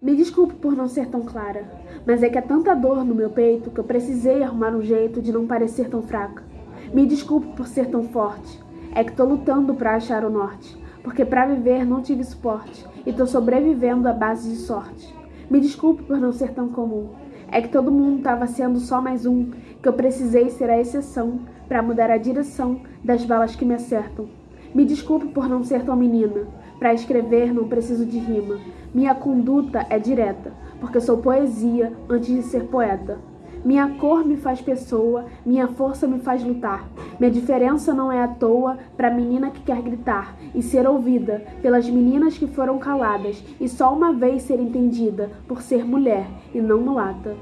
Me desculpe por não ser tão clara, mas é que há tanta dor no meu peito que eu precisei arrumar um jeito de não parecer tão fraca. Me desculpe por ser tão forte, é que tô lutando para achar o norte, porque para viver não tive suporte e tô sobrevivendo à base de sorte. Me desculpe por não ser tão comum, é que todo mundo estava sendo só mais um, que eu precisei ser a exceção para mudar a direção das balas que me acertam. Me desculpe por não ser tão menina. Para escrever não preciso de rima. Minha conduta é direta, porque sou poesia antes de ser poeta. Minha cor me faz pessoa, minha força me faz lutar. Minha diferença não é à toa para a menina que quer gritar e ser ouvida pelas meninas que foram caladas e só uma vez ser entendida por ser mulher e não mulata.